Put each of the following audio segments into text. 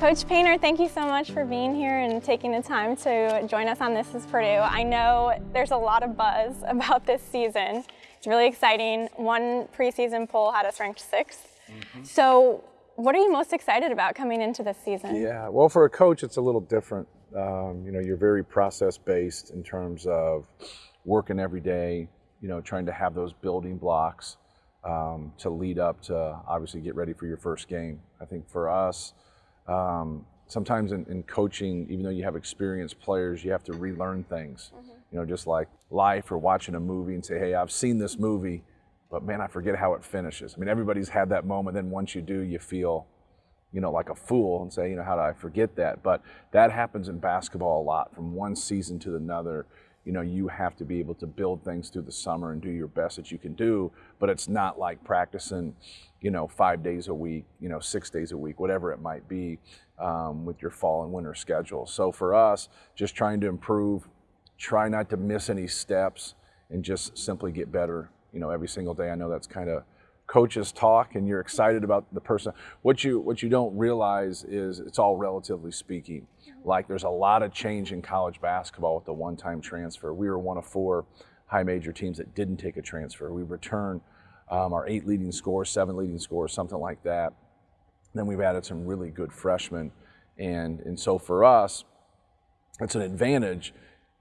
Coach Painter, thank you so much for being here and taking the time to join us on This is Purdue. I know there's a lot of buzz about this season. It's really exciting. One preseason poll had us ranked 6th mm -hmm. So what are you most excited about coming into this season? Yeah, well, for a coach, it's a little different. Um, you know, you're very process-based in terms of working every day, you know, trying to have those building blocks um, to lead up to obviously get ready for your first game. I think for us, um, sometimes in, in, coaching, even though you have experienced players, you have to relearn things. Mm -hmm. You know, just like life or watching a movie and say, hey, I've seen this movie, but man, I forget how it finishes. I mean, everybody's had that moment. Then once you do, you feel, you know, like a fool and say, you know, how did I forget that? But that happens in basketball a lot from one season to another you know, you have to be able to build things through the summer and do your best that you can do, but it's not like practicing, you know, five days a week, you know, six days a week, whatever it might be um, with your fall and winter schedule. So for us, just trying to improve, try not to miss any steps and just simply get better, you know, every single day. I know that's kind of coaches talk and you're excited about the person. What you, what you don't realize is it's all relatively speaking. Like there's a lot of change in college basketball with the one-time transfer. We were one of four high major teams that didn't take a transfer. We returned um, our eight leading scores, seven leading scores, something like that. Then we've added some really good freshmen. And, and so for us, it's an advantage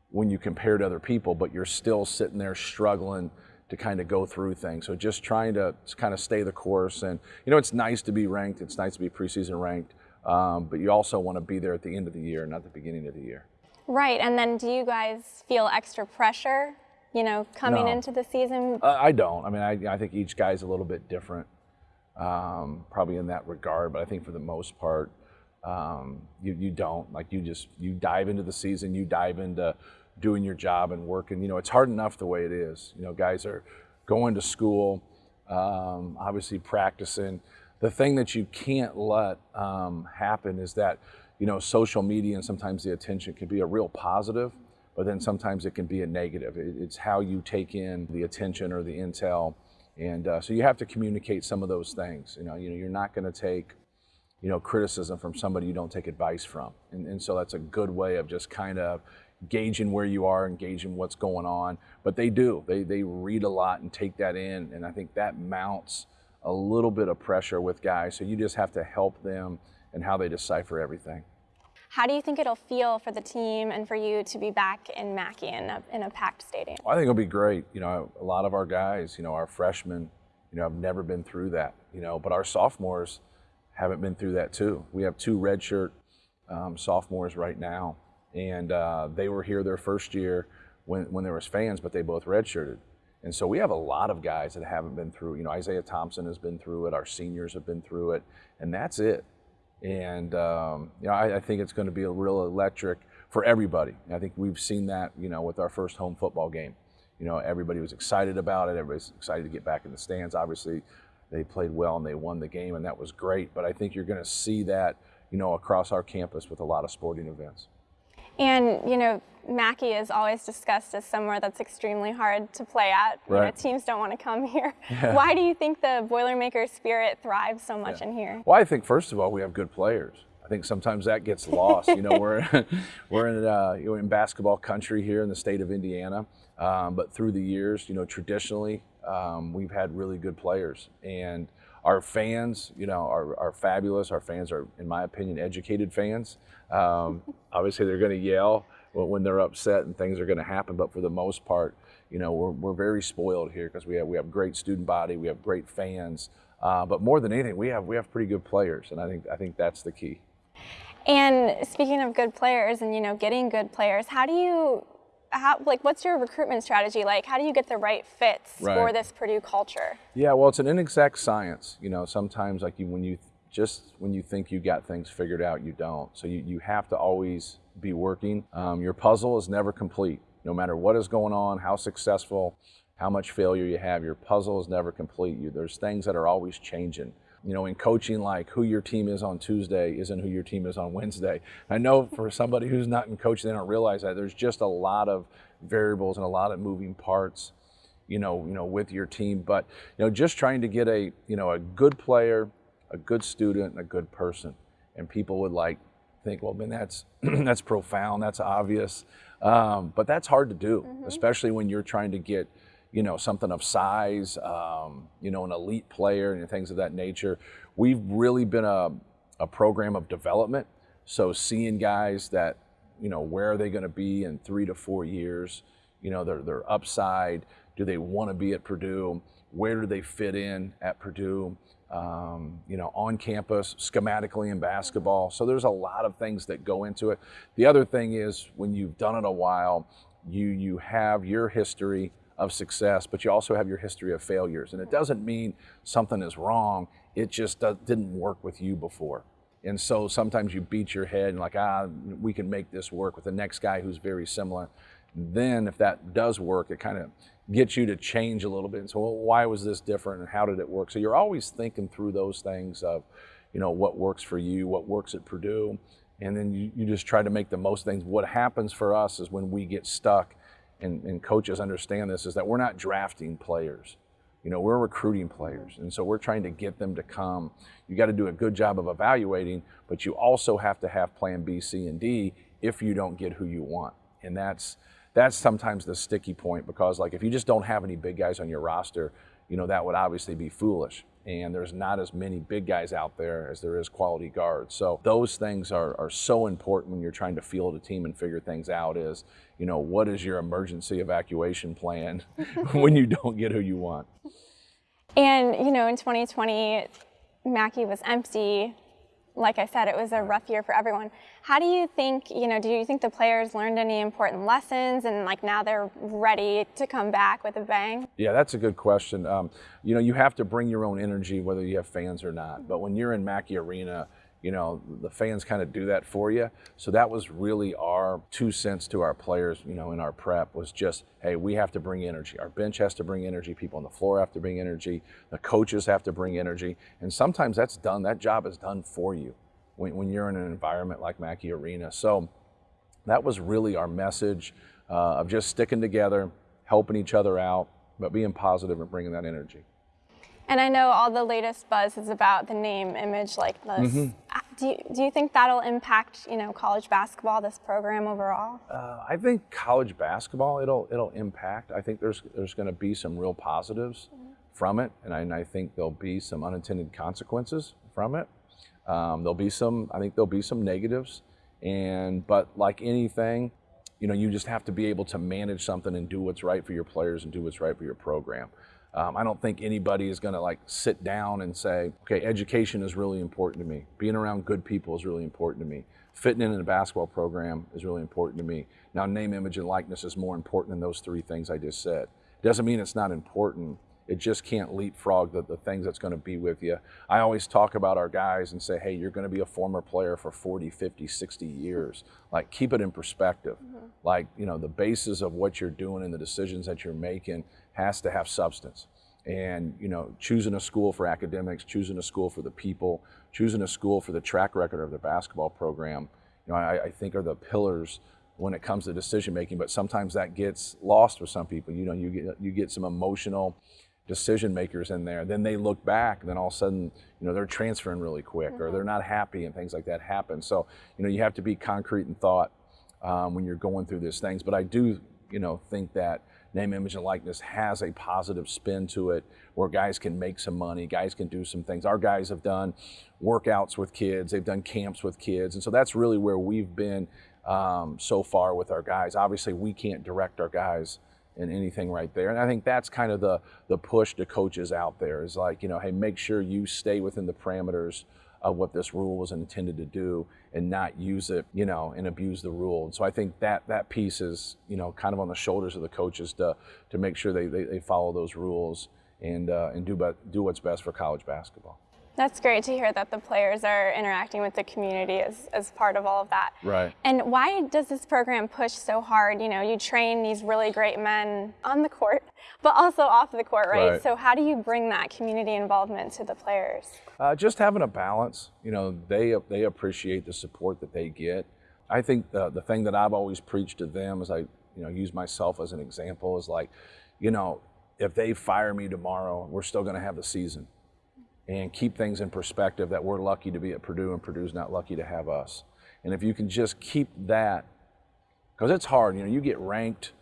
when you compare to other people, but you're still sitting there struggling to kind of go through things. So just trying to kind of stay the course. And, you know, it's nice to be ranked. It's nice to be preseason ranked. Um, but you also want to be there at the end of the year, not the beginning of the year. Right, and then do you guys feel extra pressure, you know, coming no. into the season? Uh, I don't. I mean, I, I, think each guy's a little bit different, um, probably in that regard. But I think for the most part, um, you, you don't. Like you just you dive into the season, you dive into doing your job and working. You know, it's hard enough the way it is. You know, guys are going to school, um, obviously practicing the thing that you can't let um, happen is that you know social media and sometimes the attention can be a real positive but then sometimes it can be a negative it's how you take in the attention or the intel and uh, so you have to communicate some of those things you know, you know you're not going to take you know criticism from somebody you don't take advice from and, and so that's a good way of just kind of gauging where you are and gauging what's going on but they do they, they read a lot and take that in and i think that mounts a little bit of pressure with guys. So you just have to help them and how they decipher everything. How do you think it'll feel for the team and for you to be back in Mackey in a, in a packed stadium? Well, I think it'll be great. You know, a lot of our guys, you know, our freshmen, you know, have never been through that, you know, but our sophomores haven't been through that too. We have two redshirt um, sophomores right now, and uh, they were here their first year when, when there was fans, but they both redshirted. And so we have a lot of guys that haven't been through, you know, Isaiah Thompson has been through it, our seniors have been through it, and that's it. And, um, you know, I, I, think it's going to be a real electric for everybody. I think we've seen that, you know, with our first home football game. You know, everybody was excited about it. Everybody's excited to get back in the stands. Obviously, they played well and they won the game, and that was great. But I think you're going to see that, you know, across our campus with a lot of sporting events. And, you know, Mackey is always discussed as somewhere that's extremely hard to play at. Right. You know, teams don't want to come here. Yeah. Why do you think the Boilermaker spirit thrives so much yeah. in here? Well, I think first of all, we have good players. I think sometimes that gets lost. you know, we're we're in uh, you know, in basketball country here in the state of Indiana, um, but through the years, you know, traditionally um, we've had really good players, and our fans, you know, are, are fabulous. Our fans are, in my opinion, educated fans. Um, obviously, they're going to yell when they're upset and things are going to happen, but for the most part, you know, we're, we're very spoiled here because we have we have great student body, we have great fans, uh, but more than anything, we have we have pretty good players, and I think I think that's the key. And speaking of good players, and you know, getting good players, how do you how, like what's your recruitment strategy like? How do you get the right fits right. for this Purdue culture? Yeah, well, it's an inexact science. You know, sometimes like you, when you just when you think you got things figured out, you don't. So you, you have to always be working. Um, your puzzle is never complete. No matter what is going on, how successful, how much failure you have, your puzzle is never complete. You, there's things that are always changing you know, in coaching, like who your team is on Tuesday isn't who your team is on Wednesday. I know for somebody who's not in coaching, they don't realize that there's just a lot of variables and a lot of moving parts, you know, you know, with your team. But you know, just trying to get a, you know, a good player, a good student, and a good person, and people would like think, well, man, that's that's profound, that's obvious, um, but that's hard to do, mm-hmm. especially when you're trying to get, you know, something of size, um, you know, an elite player and things of that nature. We've really been a, a program of development, so seeing guys that, you know, where are they going to be in three to four years, you know, their their upside, do they want to be at Purdue? Where do they fit in at Purdue? um, you know, on campus, schematically in basketball. So there's a lot of things that go into it. The other thing is when you've done it a while, you you have your history of success, but you also have your history of failures. And it doesn't mean something is wrong. It just does, didn't work with you before. And so sometimes you beat your head and like, ah, we can make this work with the next guy who's very similar. Then if that does work, it kind of gets you to change a little bit. And so, well, why was this different and how did it work? So you're always thinking through those things of, you know, what works for you, what works at Purdue, and then you, you just try to make the most things. What happens for us is when we get stuck, and, and coaches understand this, is that we're not drafting players. You know, we're recruiting players, and so we're trying to get them to come. You got to do a good job of evaluating, but you also have to have Plan B, C, and D if you don't get who you want, and that's that's sometimes the sticky point because like if you just don't have any big guys on your roster, you know, that would obviously be foolish. And there's not as many big guys out there as there is quality guards. So those things are, are so important when you're trying to field a team and figure things out is, you know, what is your emergency evacuation plan when you don't get who you want? And, you know, in 2020, Mackey was empty like I said, it was a rough year for everyone. How do you think, you know, do you think the players learned any important lessons and like now they're ready to come back with a bang? Yeah, that's a good question. Um, you know, you have to bring your own energy whether you have fans or not. But when you're in Mackey Arena, you know, the fans kind of do that for you. So that was really our two cents to our players, you know, in our prep was just, hey, we have to bring energy. Our bench has to bring energy. People on the floor have to bring energy. The coaches have to bring energy. And sometimes that's done, that job is done for you when, when you're in an environment like Mackey Arena. So that was really our message uh, of just sticking together, helping each other out, but being positive and bringing that energy. And I know all the latest buzz is about the name, image, likeness. Mm-hmm. Uh, do you, do you think that'll impact you know college basketball, this program overall? Uh, I think college basketball it'll it'll impact. I think there's there's going to be some real positives mm-hmm. from it, and I, and I, think there'll be some unintended consequences from it. Um, there'll be some I think there'll be some negatives, and but like anything, you know you just have to be able to manage something and do what's right for your players and do what's right for your program. Um, I don't think anybody is going to like sit down and say, okay, education is really important to me. Being around good people is really important to me. Fitting in in a basketball program is really important to me. Now, name, image, and likeness is more important than those three things I just said. Doesn't mean it's not important. It just can't leapfrog the, the things that's going to be with you. I always talk about our guys and say, hey, you're going to be a former player for 40, 50, 60 years. Like, keep it in perspective. Mm-hmm. Like, you know, the basis of what you're doing and the decisions that you're making has to have substance. And you know, choosing a school for academics, choosing a school for the people, choosing a school for the track record of the basketball program, you know, I, I think are the pillars when it comes to decision making. But sometimes that gets lost with some people. You know, you get you get some emotional decision makers in there. Then they look back, and then all of a sudden, you know, they're transferring really quick, mm-hmm. or they're not happy, and things like that happen. So, you know, you have to be concrete in thought um, when you're going through these things. But I do, you know, think that name, image, and likeness has a positive spin to it where guys can make some money, guys can do some things. Our guys have done workouts with kids, they've done camps with kids. And so that's really where we've been um, so far with our guys. Obviously, we can't direct our guys in anything right there. And I think that's kind of the, the push to coaches out there is like, you know, hey, make sure you stay within the parameters of what this rule was intended to do and not use it, you know, and abuse the rule. And so I think that that piece is, you know, kind of on the shoulders of the coaches to to make sure they, they, they follow those rules and uh, and do but do what's best for college basketball. That's great to hear that the players are interacting with the community as, as part of all of that. Right. And why does this program push so hard? You know, you train these really great men on the court, but also off the court, right? right. So how do you bring that community involvement to the players? Uh, just having a balance. You know, they they appreciate the support that they get. I think the the thing that I've always preached to them is I you know use myself as an example is like, you know, if they fire me tomorrow, we're still going to have the season and keep things in perspective that we're lucky to be at Purdue and Purdue's not lucky to have us. And if you can just keep that, because it's hard, you know, you get ranked.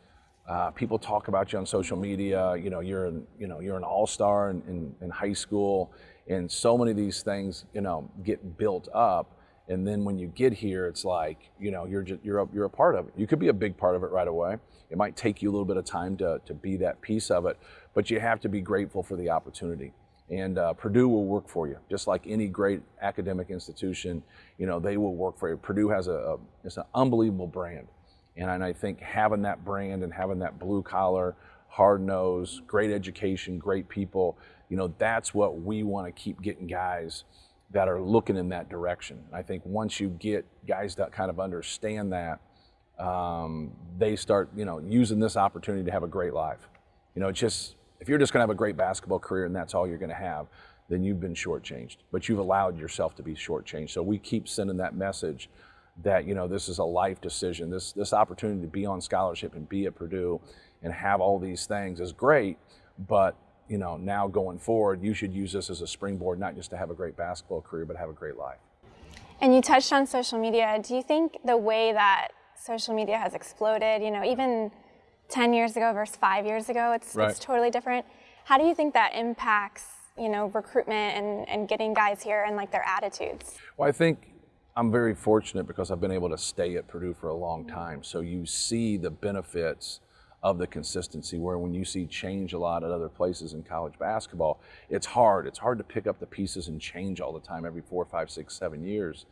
Uh, people talk about you on social media. You know, you're an, you know you're an all-star in, in, in high school, and so many of these things, you know, get built up. And then when you get here, it's like, you know, you're just, you're a, you're a part of it. You could be a big part of it right away. It might take you a little bit of time to, to be that piece of it, but you have to be grateful for the opportunity. And uh, Purdue will work for you, just like any great academic institution. You know, they will work for you. Purdue has a, a it's an unbelievable brand, and, and I think having that brand and having that blue collar, hard nose, great education, great people. You know, that's what we want to keep getting guys that are looking in that direction. I think once you get guys that kind of understand that, um, they start, you know, using this opportunity to have a great life. You know, it's just if you're just going to have a great basketball career and that's all you're going to have, then you've been shortchanged. But you've allowed yourself to be shortchanged. So we keep sending that message that you know this is a life decision. This this opportunity to be on scholarship and be at Purdue and have all these things is great, but you know, now going forward, you should use this as a springboard, not just to have a great basketball career, but have a great life. And you touched on social media. Do you think the way that social media has exploded, you know, even 10 years ago versus five years ago, it's, right. it's totally different. How do you think that impacts, you know, recruitment and, and getting guys here and like their attitudes? Well, I think I'm very fortunate because I've been able to stay at Purdue for a long time. So you see the benefits of the consistency where when you see change a lot at other places in college basketball, it's hard. It's hard to pick up the pieces and change all the time every four, five, six, seven years.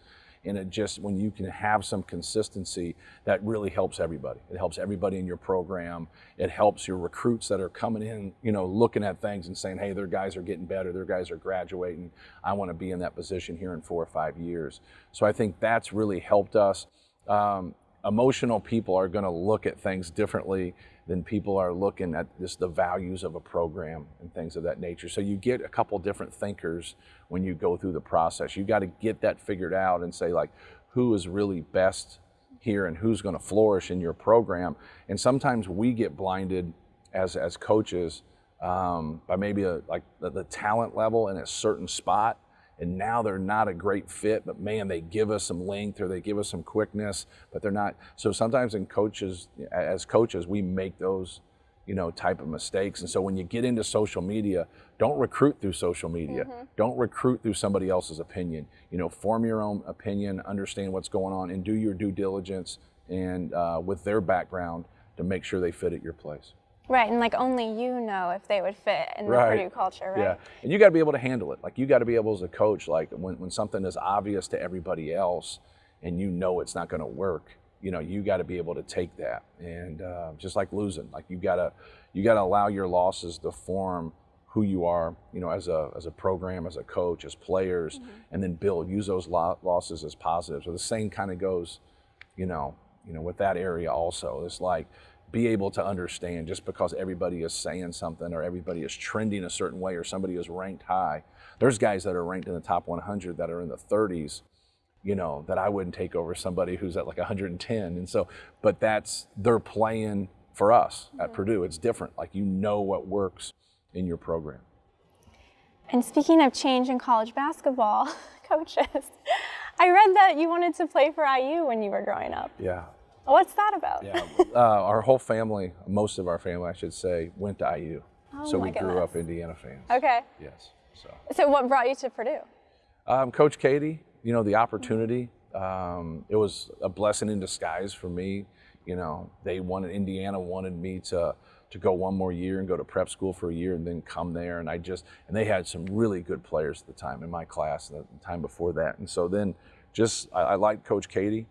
And it just, when you can have some consistency, that really helps everybody. It helps everybody in your program. It helps your recruits that are coming in, you know, looking at things and saying, hey, their guys are getting better, their guys are graduating. I want to be in that position here in four or five years. So I think that's really helped us. Um, emotional people are going to look at things differently than people are looking at just the values of a program and things of that nature. So you get a couple different thinkers when you go through the process. You got to get that figured out and say like, who is really best here and who's going to flourish in your program. And sometimes we get blinded as as coaches um, by maybe a, like the, the talent level in a certain spot and now they're not a great fit, but man, they give us some length or they give us some quickness, but they're not. So sometimes in coaches, as coaches, we make those, you know, type of mistakes. And so when you get into social media, don't recruit through social media. Mm-hmm. Don't recruit through somebody else's opinion. You know, form your own opinion, understand what's going on, and do your due diligence and uh, with their background to make sure they fit at your place. Right, and like only you know if they would fit in the. Purdue culture, right? Yeah, and you got to be able to handle it. Like you got to be able as a coach, like when, when something is obvious to everybody else, and you know it's not going to work, you know you got to be able to take that. And uh, just like losing, like you gotta you gotta allow your losses to form who you are, you know, as a as a program, as a coach, as players, mm-hmm. and then build. Use those lo- losses as positives. So the same kind of goes, you know, you know, with that area also. It's like be able to understand just because everybody is saying something or everybody is trending a certain way or somebody is ranked high. There's guys that are ranked in the top 100 that are in the 30s, you know, that I wouldn't take over somebody who's at like 110. And so, but that's, they're playing for us at mm-hmm. Purdue. It's different. Like you know what works in your program. And speaking of change in college basketball, coaches, I read that you wanted to play for IU when you were growing up. Yeah, What's that about? Yeah, uh, our whole family, most of our family, I should say, went to IU. Oh so we goodness. grew up Indiana fans. Okay. Yes. So. So what brought you to Purdue? Um, Coach Keady, You know the opportunity. Um, it was a blessing in disguise for me. You know they wanted Indiana wanted me to to go one more year and go to prep school for a year and then come there and I just and they had some really good players at the time in my class the time before that and so then just I, I liked Coach Keady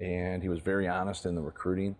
and he was very honest in the recruiting.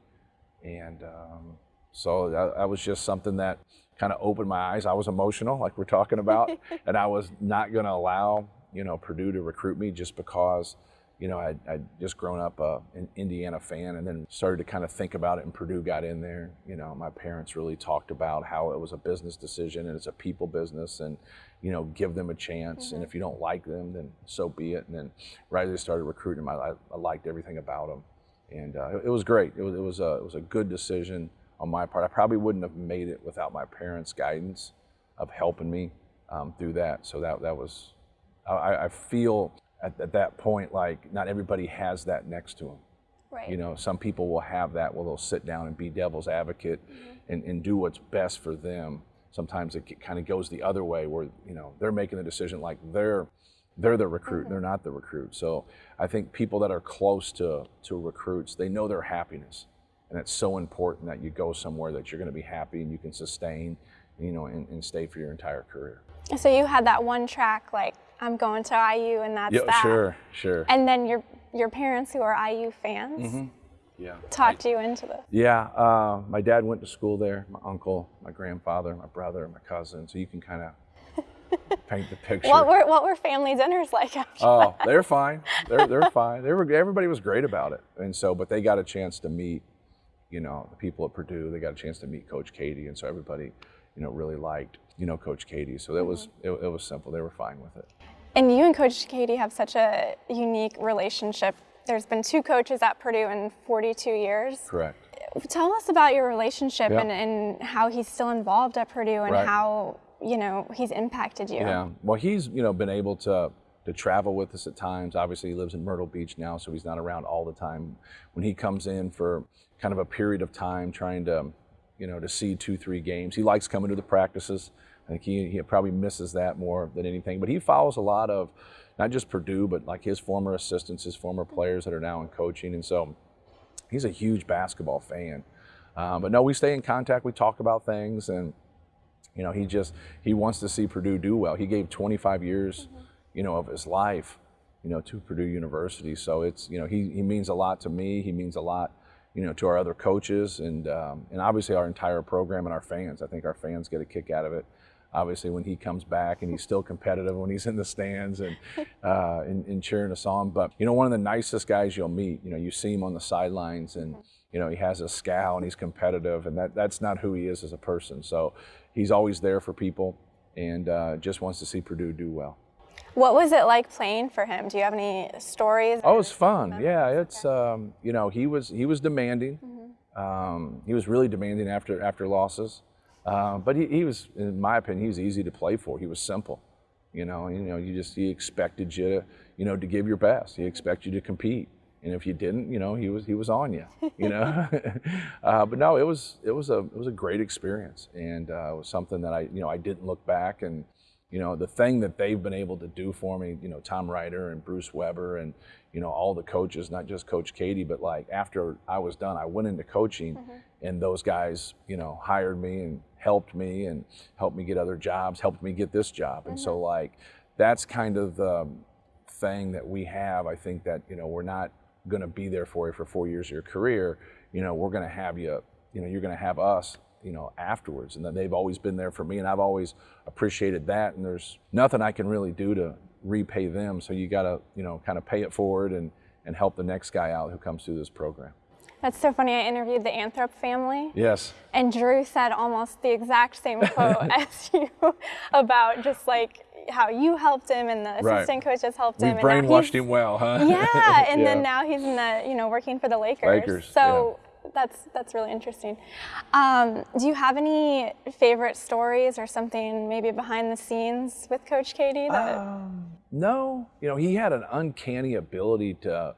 And um, so that, that, was just something that kind of opened my eyes. I was emotional, like we're talking about, and I was not going to allow you know Purdue to recruit me just because you know, I'd, I'd just grown up uh, an Indiana fan and then started to kind of think about it and Purdue got in there. You know, my parents really talked about how it was a business decision and it's a people business and, you know, give them a chance. Mm-hmm. And if you don't like them, then so be it. And then right as they started recruiting them, I, I liked everything about them. And uh, it, it, was great. It was, it, was a, it was a good decision on my part. I probably wouldn't have made it without my parents' guidance of helping me um, through that. So that that was, I, I feel at, at, that point like not everybody has that next to them. Right. You know, some people will have that where they'll sit down and be devil's advocate mm-hmm. and, and do what's best for them. Sometimes it kind of goes the other way where, you know, they're making the decision like they're they're the recruit, mm-hmm. they're not the recruit. So I think people that are close to, to recruits, they know their happiness. And it's so important that you go somewhere that you're going to be happy and you can sustain, you know, and, and stay for your entire career. So you had that one track, like I'm going to IU, and that's yeah, that. Sure, sure. And then your your parents, who are IU fans, mm-hmm. yeah, talked I, you into this. Yeah, uh, my dad went to school there. My uncle, my grandfather, my brother, my cousin. So you can kind of paint the picture. What were what were family dinners like after Oh, they're fine. They're they're fine. They were everybody was great about it, and so but they got a chance to meet, you know, the people at Purdue. They got a chance to meet Coach Keady, and so everybody, you know, really liked you know Coach Keady. So that was mm-hmm. it, it was simple. They were fine with it. And you and Coach Keady have such a unique relationship. There's been two coaches at Purdue in 42 years. Correct. Tell us about your relationship and, and, how he's still involved at Purdue and right. how you know he's impacted you. Yeah. Well, he's you know been able to to travel with us at times. Obviously, he lives in Myrtle Beach now, so he's not around all the time. When he comes in for kind of a period of time, trying to you know to see two three games, he likes coming to the practices. I think he, he probably misses that more than anything. But he follows a lot of not just Purdue, but like his former assistants, his former players that are now in coaching. And so he's a huge basketball fan. Uh, but no, we stay in contact. We talk about things, and you know, he just he wants to see Purdue do well. He gave 25 years, mm-hmm. you know, of his life, you know, to Purdue University. So it's you know he he means a lot to me. He means a lot, you know, to our other coaches, and um, and obviously our entire program and our fans. I think our fans get a kick out of it obviously when he comes back and he's still competitive when he's in the stands and, uh, and, and, cheering us on. But, you know, one of the nicest guys you'll meet, you know, you see him on the sidelines and, you know, he has a scowl and he's competitive and that, that's not who he is as a person. So he's always there for people and uh, just wants to see Purdue do well. What was it like playing for him? Do you have any stories? Oh, it was fun. Yeah, it's um, you know he was he was demanding. Mm-hmm. Um, he was really demanding after after losses. Uh, but he, he, was, in my opinion, he was easy to play for. He was simple. You know, you know, you just he expected you, to, you know, to give your best. He expected you to compete, and if you didn't, you know, he was he was on you. You know, uh, but no, it was it was a it was a great experience, and uh, it was something that I you know I didn't look back and you know, the thing that they've been able to do for me, you know, Tom Reiter and Bruce Weber and, you know, all the coaches, not just Coach Keady, but like after I was done, I went into coaching mm-hmm. and those guys, you know, hired me and helped me and helped me get other jobs, helped me get this job. Mm-hmm. And so, mm-hmm. like, that's kind of the thing that we have. I think that, you know, we're not going to be there for you for four years of your career. You know, we're going to have you, you know, you're going to have us you know afterwards and that they've always been there for me and I've always appreciated that and there's nothing I can really do to repay them so you got to you know kind of pay it forward and and help the next guy out who comes through this program. That's so funny. I interviewed the Anthrop family. Yes. And Drew said almost the exact same quote as you about just like how you helped him and the assistant right. coaches helped him. We brainwashed him well, huh? Yeah, and yeah. then now he's in the you know working for the Lakers. Lakers. So. Yeah that's that's really interesting. Um, do you have any favorite stories or something maybe behind the scenes with Coach Keady? That... Um, no, you know he had an uncanny ability to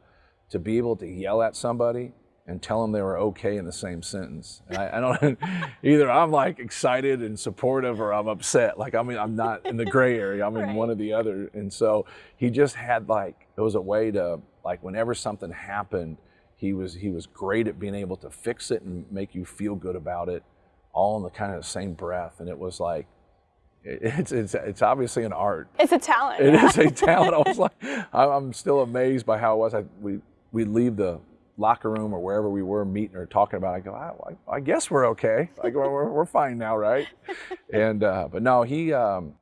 to be able to yell at somebody and tell them they were okay in the same sentence. And I, I don't either. I'm like excited and supportive, or I'm upset. Like I mean, I'm not in the gray area. I'm in one or the other. And so he just had like it was a way to like whenever something happened he was he was great at being able to fix it and make you feel good about it, all in the kind of the same breath. And it was like, it's it's it's obviously an art. It's a talent. It yeah. is a talent. I was like, I'm still amazed by how it was. I, we we leave the locker room or wherever we were meeting or talking about. I go, I, I guess we're okay. Like we're we're fine now, right? and uh, but no, he. Um,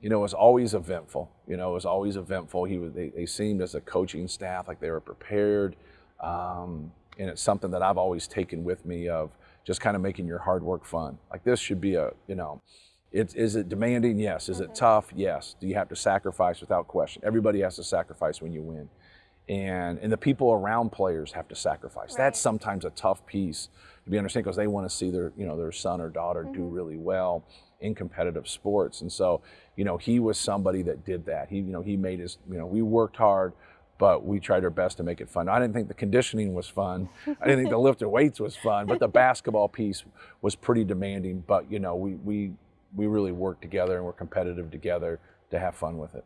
you know, was always eventful. You know, it was always eventful. He was. They, they seemed as a coaching staff like they were prepared. Um, and it's something that I've always taken with me of just kind of making your hard work fun. Like this should be a, you know, it's, is it demanding? Yes. Is mm-hmm. it tough? Yes. Do you have to sacrifice without question? Everybody has to sacrifice when you win. And, and the people around players have to sacrifice. Right. That's sometimes a tough piece to be understand because they want to see their you know their son or daughter mm-hmm. do really well in competitive sports. And so, you know, he was somebody that did that. He, you know, he made his, you know, we worked hard, but we tried our best to make it fun. I didn't think the conditioning was fun. I didn't think the lifting weights was fun, but the basketball piece was pretty demanding. But you know, we we we really worked together and we're competitive together to have fun with it.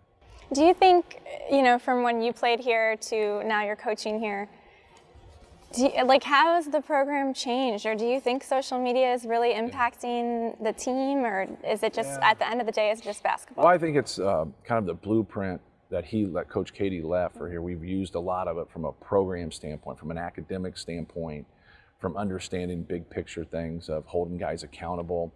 Do you think, you know, from when you played here to now you're coaching here, you, like, how has the program changed, or do you think social media is really impacting the team, or is it just yeah. at the end of the day, it's just basketball? Well, I think it's uh, kind of the blueprint that he, that Coach Keady left for here. We've used a lot of it from a program standpoint, from an academic standpoint, from understanding big picture things of holding guys accountable.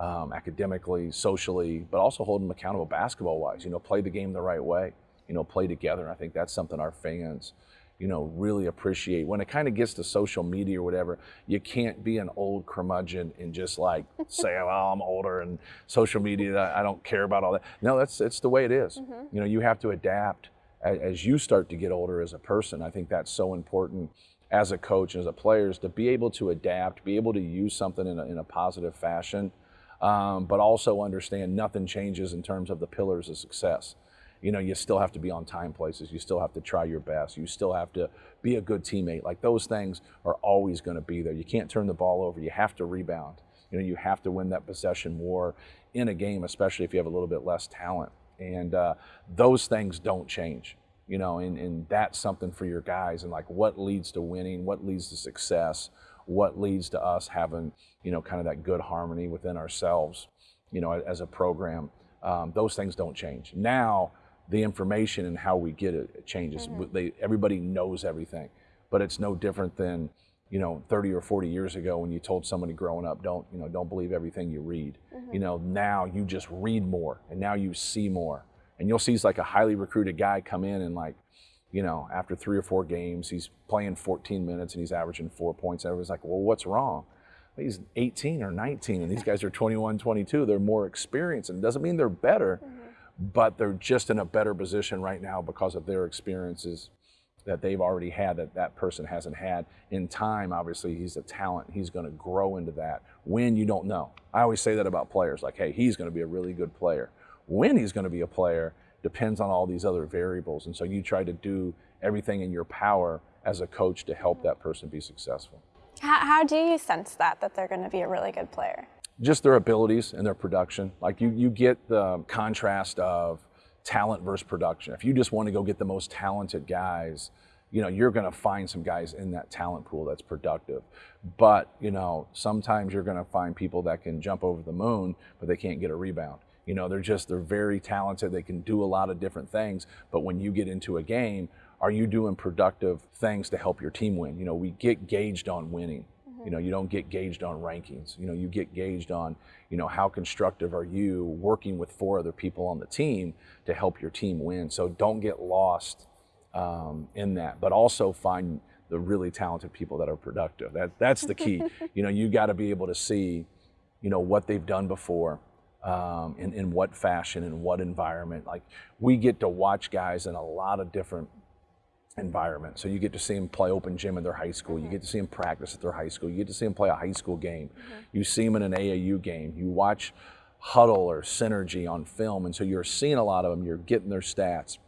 Um, academically, socially, but also holding them accountable basketball wise. You know, play the game the right way. You know, play together. And I think that's something our fans you know, really appreciate. When it kind of gets to social media or whatever, you can't be an old curmudgeon and just like say, "Well, I'm older and social media, I don't care about all that." No, that's it's the way it is. Mm-hmm. You know, you have to adapt as, as you start to get older as a person. I think that's so important as a coach and as a player is to be able to adapt, be able to use something in a, in a positive fashion, um, but also understand nothing changes in terms of the pillars of success you know, you still have to be on time places. You still have to try your best. You still have to be a good teammate. Like those things are always going to be there. You can't turn the ball over. You have to rebound. You know, you have to win that possession war in a game, especially if you have a little bit less talent. And uh, those things don't change. You know, and, and that's something for your guys. And like, what leads to winning? What leads to success? What leads to us having, you know, kind of that good harmony within ourselves, you know, as a program? Um, those things don't change. Now, the information and how we get it, it changes. Mm-hmm. They, everybody knows everything, but it's no different than you know 30 or 40 years ago when you told somebody growing up don't you know don't believe everything you read mm-hmm. you know now you just read more and now you see more and you'll see he's like a highly recruited guy come in and like you know after three or four games he's playing 14 minutes and he's averaging four points and everyone's like well what's wrong he's 18 or 19 and these guys are 21 22 they're more experienced and it doesn't mean they're better mm-hmm but they're just in a better position right now because of their experiences that they've already had that that person hasn't had. In time, obviously, he's a talent. He's going to grow into that. When you don't know. I always say that about players like, hey, he's going to be a really good player. When he's going to be a player depends on all these other variables. And so you try to do everything in your power as a coach to help that person be successful. How, how do you sense that, that they're going to be a really good player? Just their abilities and their production. Like you, you get the contrast of talent versus production. If you just want to go get the most talented guys, you know, you're going to find some guys in that talent pool that's productive. But, you know, sometimes you're going to find people that can jump over the moon, but they can't get a rebound. You know, they're just, they're very talented. They can do a lot of different things. But when you get into a game, are you doing productive things to help your team win? You know, we get gauged on winning. You know, you don't get gauged on rankings. You know, you get gauged on, you know, how constructive are you working with four other people on the team to help your team win. So don't get lost um, in that, but also find the really talented people that are productive. That that's the key. you know, you got to be able to see, you know, what they've done before. Um, in, in what fashion, in what environment. Like we get to watch guys in a lot of different environment. So you get to see them play open gym in their high school. You get to see them practice at their high school. You get to see them play a high school game. Mm-hmm. You see them in an AAU game. You watch Hudl or Synergy on film. And so you're seeing a lot of them. You're getting their stats.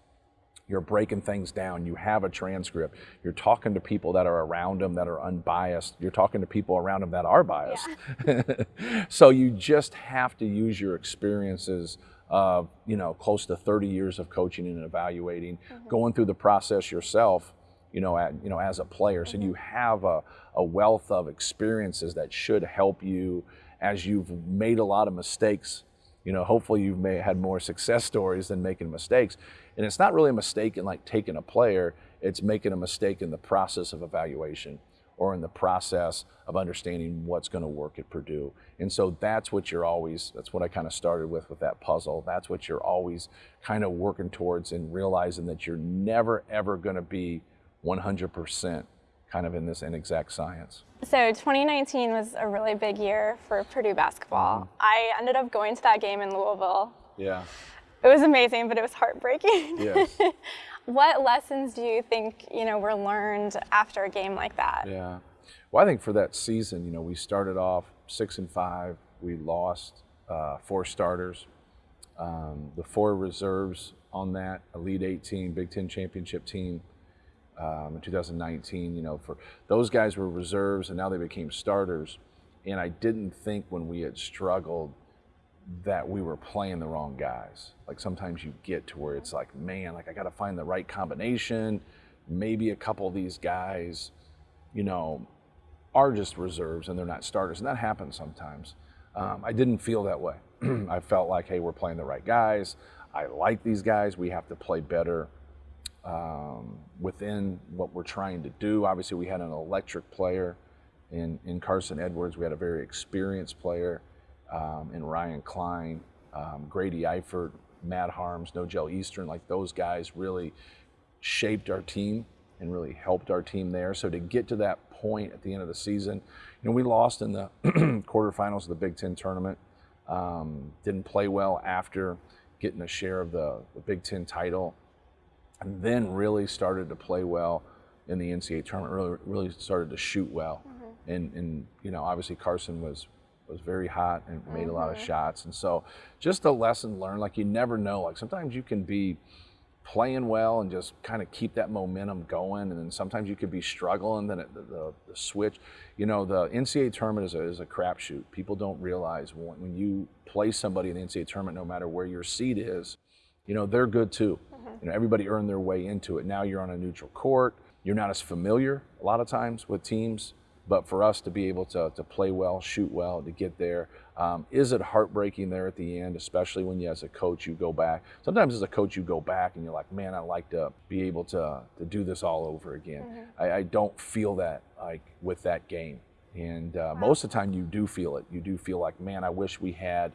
You're breaking things down. You have a transcript. You're talking to people that are around them that are unbiased. You're talking to people around them that are biased. Yeah. so you just have to use your experiences uh, you know, close to 30 years of coaching and evaluating, mm-hmm. going through the process yourself, you know, at, you know, as a player. Mm-hmm. So you have a, a wealth of experiences that should help you as you've made a lot of mistakes. You know, hopefully you've may, had more success stories than making mistakes. And it's not really a mistake in like taking a player, it's making a mistake in the process of evaluation or in the process of understanding what's going to work at Purdue. And so that's what you're always, that's what I kind of started with with that puzzle. That's what you're always kind of working towards and realizing that you're never, ever going to be 100% kind of in this inexact science. So 2019 was a really big year for Purdue basketball. Mm-hmm. I ended up going to that game in Louisville. Yeah. It was amazing, but it was heartbreaking. Yes. what lessons do you think you know were learned after a game like that? Yeah. Well, I think for that season, you know, we started off six and five. We lost uh, four starters. Um, the four reserves on that Elite 18 Big Ten championship team um, in 2019, you know, for those guys were reserves and now they became starters. And I didn't think when we had struggled that we were playing the wrong guys. Like sometimes you get to where it's like, man, like I got to find the right combination. Maybe a couple of these guys, you know, are just reserves and they're not starters. And that happens sometimes. Um, I didn't feel that way. I felt like, hey, we're playing the right guys. I like these guys. We have to play better um, within what we're trying to do. Obviously, we had an electric player in, in Carson Edwards. We had a very experienced player um, in Ryan Cline, um, Grady Eifert, Matt Haarms, Nojel Eastern. Like those guys really shaped our team and really helped our team there. So to get to that point at the end of the season, you know, we lost in the quarterfinals of the Big Ten tournament. Um, didn't play well after getting a share of the, the, Big Ten title, and then really started to play well in the NCAA tournament. Really, really started to shoot well, mm-hmm. and and you know, obviously Carson was was very hot and made mm-hmm. a lot of mm-hmm. shots, and so just a lesson learned. Like you never know. Like sometimes you can be playing well and just kind of keep that momentum going. And then sometimes you could be struggling. Then it, the, the, the, switch, you know, the NCAA tournament is a, is a crapshoot. People don't realize when, when, you play somebody in the NCAA tournament, no matter where your seed is, you know, they're good too. Mm-hmm. You know, everybody earned their way into it. Now you're on a neutral court. You're not as familiar a lot of times with teams. But for us to be able to, to play well, shoot well, to get there, um, is it heartbreaking there at the end, especially when you, as a coach, you go back? Sometimes as a coach, you go back and you're like, man, I'd like to be able to, to do this all over again. Mm-hmm. I, I, don't feel that like with that game. And uh, wow. most of the time, you do feel it. You do feel like, man, I wish we had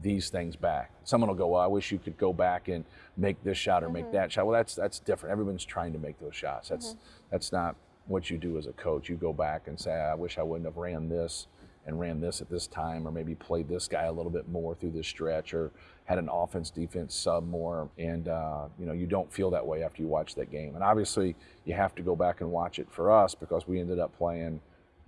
these things back. Someone will go, well, I wish you could go back and make this shot or mm-hmm. make that shot. Well, that's that's different. Everyone's trying to make those shots. That's mm-hmm. that's not what you do as a coach. You go back and say, I wish I wouldn't have ran this and ran this at this time, or maybe played this guy a little bit more through this stretch, or had an offense defense sub more. And uh, you know, you don't feel that way after you watch that game. And obviously, you have to go back and watch it for us because we ended up playing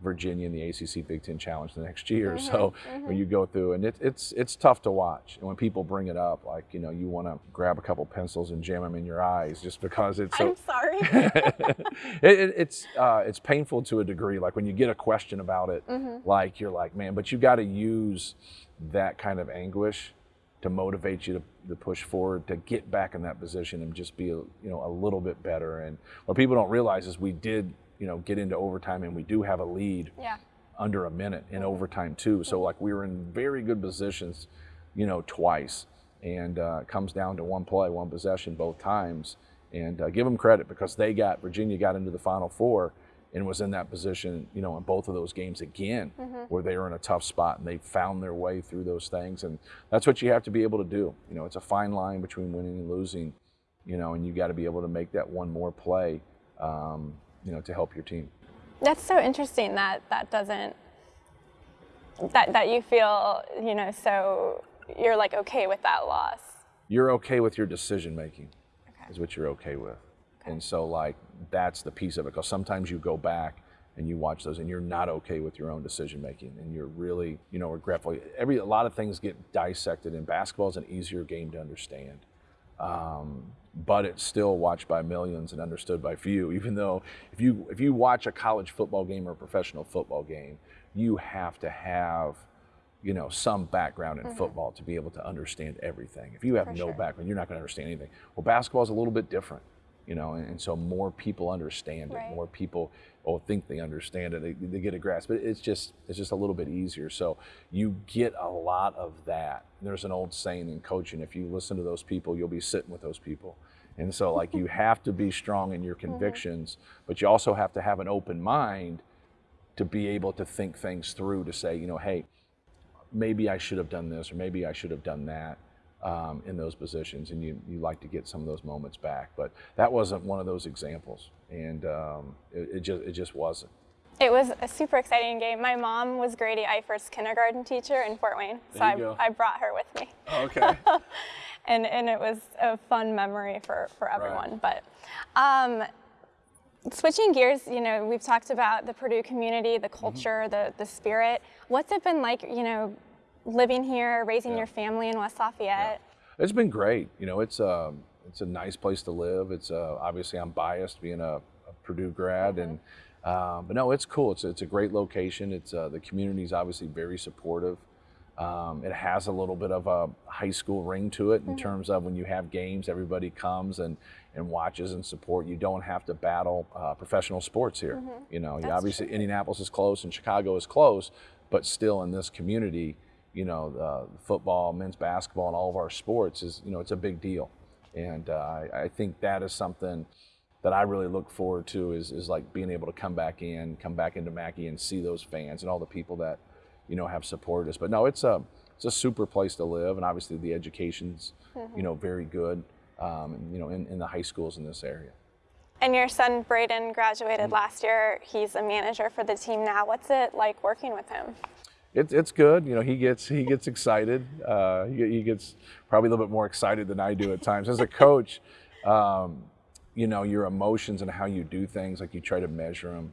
Virginia in the ACC Big Ten Challenge the next year. Mm-hmm, so mm-hmm. when you go through, and it, it's it's tough to watch. And when people bring it up, like you know, you want to grab a couple pencils and jam them in your eyes just because it's. So, I'm sorry. it, it, it's uh, it's painful to a degree. Like when you get a question about it, mm-hmm. like you're like, man, but you got to use that kind of anguish to motivate you to, to, push forward to get back in that position and just be you know a little bit better and what people don't realize is we did you know, get into overtime, and we do have a lead yeah. under a minute in overtime too. So like we were in very good positions, you know, twice, and uh, comes down to one play, one possession both times. And uh, give them credit because they got Virginia got into the Final Four and was in that position, you know, in both of those games again, mm-hmm. where they were in a tough spot and they found their way through those things. And that's what you have to be able to do. You know, it's a fine line between winning and losing, you know, and you got to be able to make that one more play. Um, you know, to help your team. That's so interesting that that doesn't that that you feel, you know, so you're like okay with that loss. You're okay with your decision making. Okay. Is what you're okay with. Okay. And so like that's the piece of it because sometimes you go back and you watch those and you're not okay with your own decision making and you're really you know regretful every a lot of things get dissected and basketball is an easier game to understand um, but it's still watched by millions and understood by few. Even though if you if you watch a college football game or a professional football game, you have to have you know some background in mm-hmm. football to be able to understand everything. If you have For no sure. background, you're not going to understand anything. Well, basketball is a little bit different you know, and, and, so more people understand it. More people or think they understand it. They, they, get a grasp. But it's just it's just a little bit easier. So you get a lot of that. There's an old saying in coaching: if you listen to those people, you'll be sitting with those people. And so like you have to be strong in your mm-hmm. convictions, but you also have to have an open mind to be able to think things through. To say, you know, hey, maybe I should have done this, or maybe I should have done that um, in those positions, and you, you like to get some of those moments back. But that wasn't one of those examples, and um, it, it, just it just wasn't. It was a super exciting game. My mom was Grady Eifert's kindergarten teacher in Fort Wayne, so I, I, brought her with me. Oh, okay. and and it was a fun memory for for everyone. Right. But um, Switching gears, you know, we've talked about the Purdue community, the culture, the, the spirit. What's it been like, you know, living here, raising Yeah. your family in West Lafayette? It's been great. You know, it's um, it's a nice place to live. It's uh, obviously I'm biased being a, a Purdue grad, and um, but no, it's cool. It's it's a great location. It's uh, the community is obviously very supportive. Um, it has a little bit of a high school ring to it in terms of when you have games, everybody comes and, and watches and support. You don't have to battle uh, professional sports here. You know, you That's obviously Indianapolis is close and Chicago is close, but still in this community, you know, uh, football, men's basketball, and all of our sports is, you know, it's a big deal. And uh, I, I think that is something that I really look forward to is, is like being able to come back in, come back into Mackey and see those fans and all the people that, you know, have supported us. But no, it's a, it's a super place to live. And obviously the education's, you know, very good, um, you know, in, in the high schools in this area. And your son Braden graduated Mm-hmm. last year. He's a manager for the team now. What's it like working with him? It's it's good. You know, he gets he gets excited. Uh, he, he gets probably a little bit more excited than I do at times. As a coach, um, you know, your emotions and how you do things, like you try to measure them,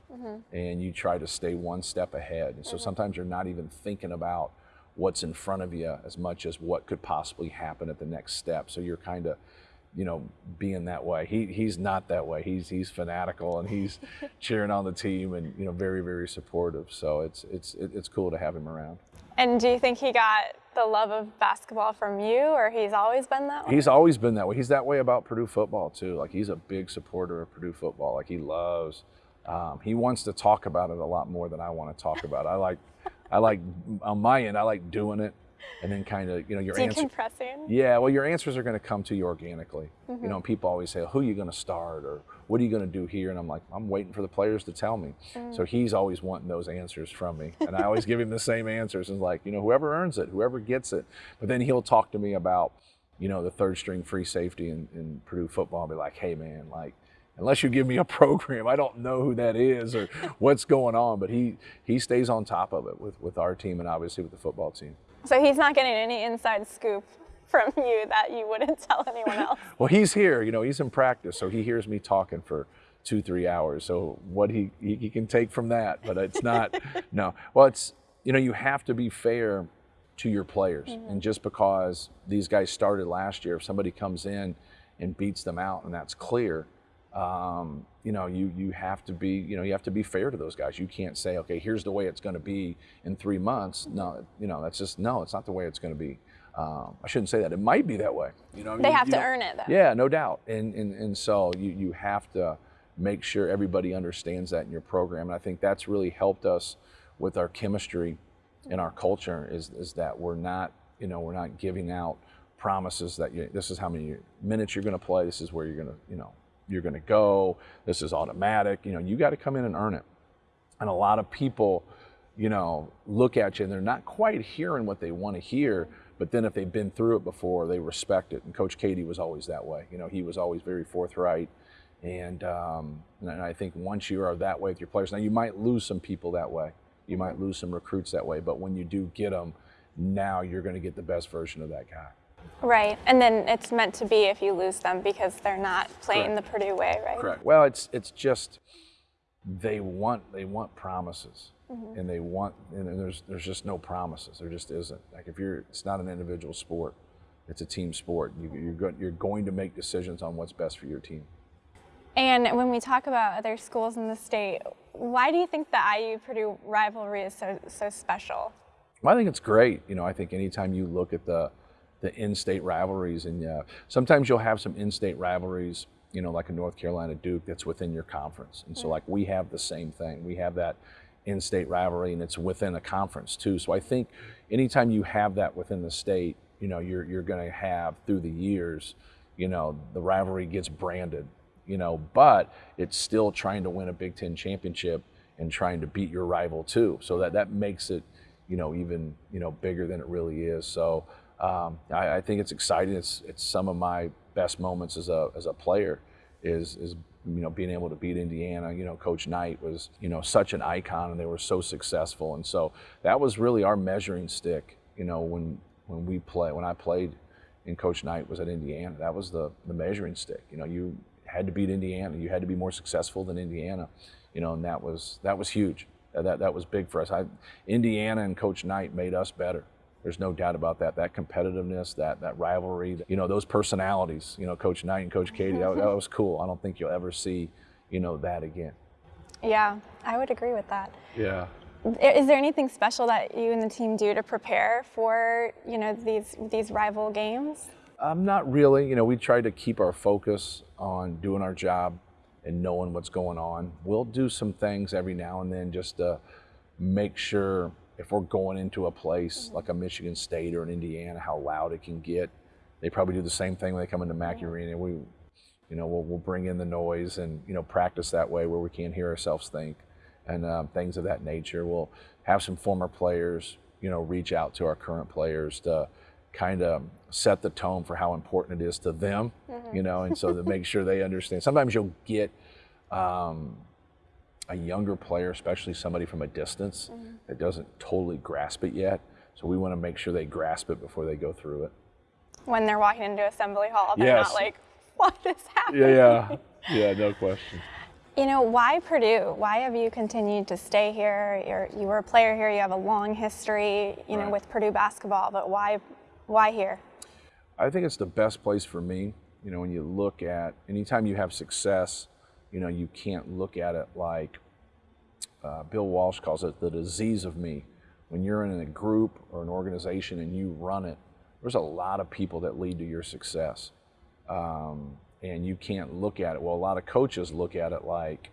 and you try to stay one step ahead. And so sometimes you're not even thinking about what's in front of you as much as what could possibly happen at the next step. So you're kind of you know, being that way. He he's not that way. He's he's fanatical and he's cheering on the team and you know very very supportive. So it's it's it's cool to have him around. And do you think he got the love of basketball from you, or he's always been that way? He's always been that way. He's that way about Purdue football too. Like he's a big supporter of Purdue football. Like he loves. Um, he wants to talk about it a lot more than I want to talk about. it. I like, I like on my end. I like doing it, and then kind of you know your answer. Yeah, well, your answers are going to come to you organically. Mm-hmm. You know, people always say, "Who are you going to start?" or "What are you going to do here?" And I'm like, "I'm waiting for the players to tell me." Mm. So he's always wanting those answers from me, and I always give him the same answers. And like, you know, whoever earns it, whoever gets it. But then he'll talk to me about, you know, the third string free safety in, in Purdue football. I'll be like, "Hey, man, like." Unless you give me a program, I don't know who that is or what's going on. But he he stays on top of it with, with our team and obviously with the football team. So he's not getting any inside scoop from you that you wouldn't tell anyone else. Well, he's here. You know, he's in practice, so he hears me talking for two, three hours. So what he he, he can take from that, but it's not. no. Well, it's you know you have to be fair to your players, and mm-hmm. just because these guys started last year, if somebody comes in and beats them out, and that's clear. Um, you know, you you have to be you know you have to be fair to those guys. You can't say, okay, here's the way it's going to be in three months. No, you know, that's just no, it's not the way it's going to be. Um, I shouldn't say that. It might be that way. You know, They you- have you to earn it, though. yeah, no doubt. And, and, and so you, you have to make sure everybody understands that in your program. And I think that's really helped us with our chemistry and our culture is, is that we're not, you know, we're not giving out promises that you, this is how many minutes you're going to play. This is where you're going to, you know, you're going to go. This is automatic. You know, you got to come in and earn it. And a lot of people, you know, look at you and they're not quite hearing what they want to hear. But then if they've been through it before, they respect it. And Coach Keady was always that way. You know, he was always very forthright. And, um, and I think once you are that way with your players, now you might lose some people that way. You might lose some recruits that way. But when you do get them, now you're going to get the best version of that guy. Right. And then it's meant to be if you lose them because they're not playing Correct. the Purdue way, right? Correct. Well, it's it's just they want they want promises, Mm-hmm. and they want and there's there's just no promises. There just isn't. Like if you're, it's not an individual sport. It's a team sport. You, you're go, you're going to make decisions on what's best for your team. And when we talk about other schools in the state, why do you think the IU Purdue rivalry is so so special? Well, I think it's great. You know, I think anytime you look at the the in-state rivalries, and uh, sometimes you'll have some in-state rivalries. You know, like a North Carolina Duke that's within your conference, and so like we have the same thing. We have that in-state rivalry, and it's within a conference too. So I think anytime you have that within the state, you know, you're you're going to have through the years, you know, the rivalry gets branded. You know, but it's still trying to win a Big Ten championship and trying to beat your rival too. So that that makes it you know, even you know bigger than it really is. So um, I, I think it's exciting. It's it's some of my best moments as a as a player is is you know being able to beat Indiana. You know, Coach Knight was you know such an icon, and they were so successful, and so that was really our measuring stick. You know, when when we play when I played and Coach Knight was at Indiana, that was the the measuring stick. You know, you had to beat Indiana. You had to be more successful than Indiana, you know, and that was that was huge. That that was big for us. I, Indiana and Coach Knight made us better. There's no doubt about that. That competitiveness, that that rivalry, you know, those personalities. You know, Coach Knight and Coach Keady. that, that was cool. I don't think you'll ever see, you know, that again. Yeah, I would agree with that. Yeah. Is there anything special that you and the team do to prepare for you know these these rival games? Um, not really. You know, we try to keep our focus on doing our job and knowing what's going on. We'll do some things every now and then just to make sure if we're going into a place mm-hmm. like a Michigan State or an Indiana, how loud it can get. They probably do the same thing when they come into Mackey Arena. We, you know, we'll, we'll bring in the noise and you know practice that way where we can't hear ourselves think and um, things of that nature. We'll have some former players, you know, reach out to our current players to kind of set the tone for how important it is to them, mm-hmm. you know, and so to make sure they understand. Sometimes you'll get um, a younger player, especially somebody from a distance, mm-hmm. that doesn't totally grasp it yet. So we want to make sure they grasp it before they go through it. When they're walking into Assembly Hall, they're yes. not like, what is happening? Yeah, yeah, yeah, no question. You know, why Purdue? Why have you continued to stay here? You're, you were a player here, you have a long history, you right. know, with Purdue basketball, but why, why here? I think it's the best place for me. You know, when you look at, anytime you have success, you know, you can't look at it like uh, Bill Walsh calls it the disease of me. When you're in a group or an organization and you run it, there's a lot of people that lead to your success. Um, and you can't look at it. Well, a lot of coaches look at it like,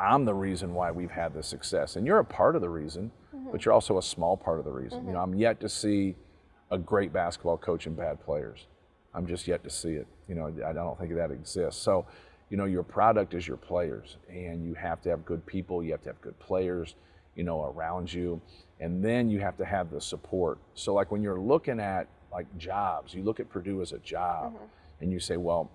I'm the reason why we've had this success. And you're a part of the reason, mm-hmm. but you're also a small part of the reason. Mm-hmm. You know, I'm yet to see a great basketball coach and bad players. I'm just yet to see it. You know, I don't think that exists. So, you know, your product is your players, and you have to have good people, you have to have good players, you know, around you, and then you have to have the support. So, like when you're looking at like jobs, you look at Purdue as a job. Mm-hmm and you say, well,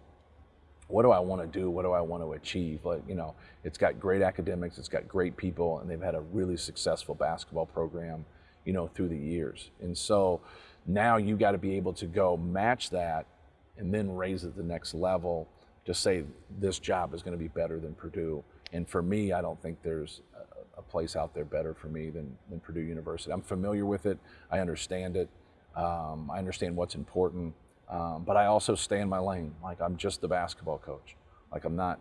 what do I want to do? What do I want to achieve? Like, you know, it's got great academics, it's got great people, and they've had a really successful basketball program, you know, through the years. And so now you got to be able to go match that and then raise it to the next level to say this job is going to be better than Purdue. And for me, I don't think there's a, place out there better for me than, than Purdue University. I'm familiar with it. I understand it. Um, I understand what's important. Um, but I also stay in my lane. Like I'm just the basketball coach. Like I'm not,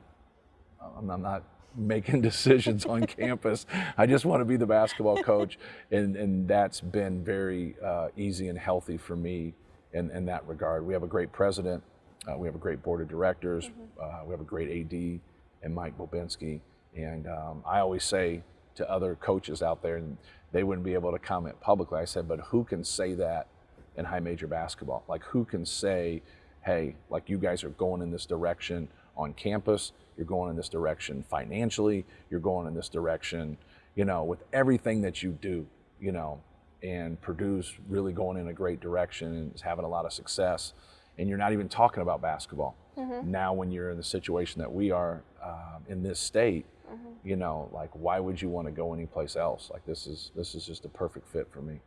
I'm, I'm not making decisions on campus. I just want to be the basketball coach, and and that's been very uh, easy and healthy for me in in that regard. We have a great president. Uh, we have a great board of directors. Mm-hmm. Uh, we have a great AD and Mike Bobinski. And um, I always say to other coaches out there, and they wouldn't be able to comment publicly. I said, but who can say that in high major basketball. Like who can say, hey, like you guys are going in this direction on campus, you're going in this direction financially, you're going in this direction, you know, with everything that you do, you know, and Purdue's really going in a great direction and is having a lot of success. And you're not even talking about basketball. Mm-hmm. Now, when you're in the situation that we are uh, in this state, mm-hmm. you know, like why would you want to go anyplace else? Like this is this is just a perfect fit for me.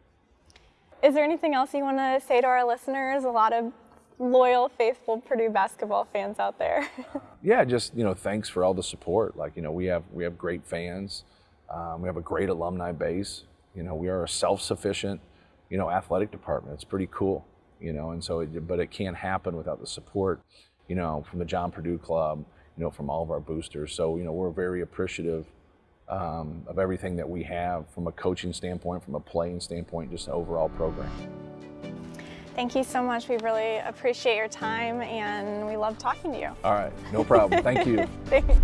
Is there anything else you want to say to our listeners? A lot of loyal, faithful Purdue basketball fans out there. yeah, just you know, thanks for all the support. Like you know, we have we have great fans. Um, we have a great alumni base. You know, we are a self-sufficient, you know, athletic department. It's pretty cool. You know, and so, it, but it can't happen without the support. You know, from the John Purdue Club. You know, from all of our boosters. So you know, we're very appreciative um, of everything that we have from a coaching standpoint, from a playing standpoint, just an overall program. Thank you so much. We really appreciate your time and we love talking to you. All right, no problem. Thank you. Thanks.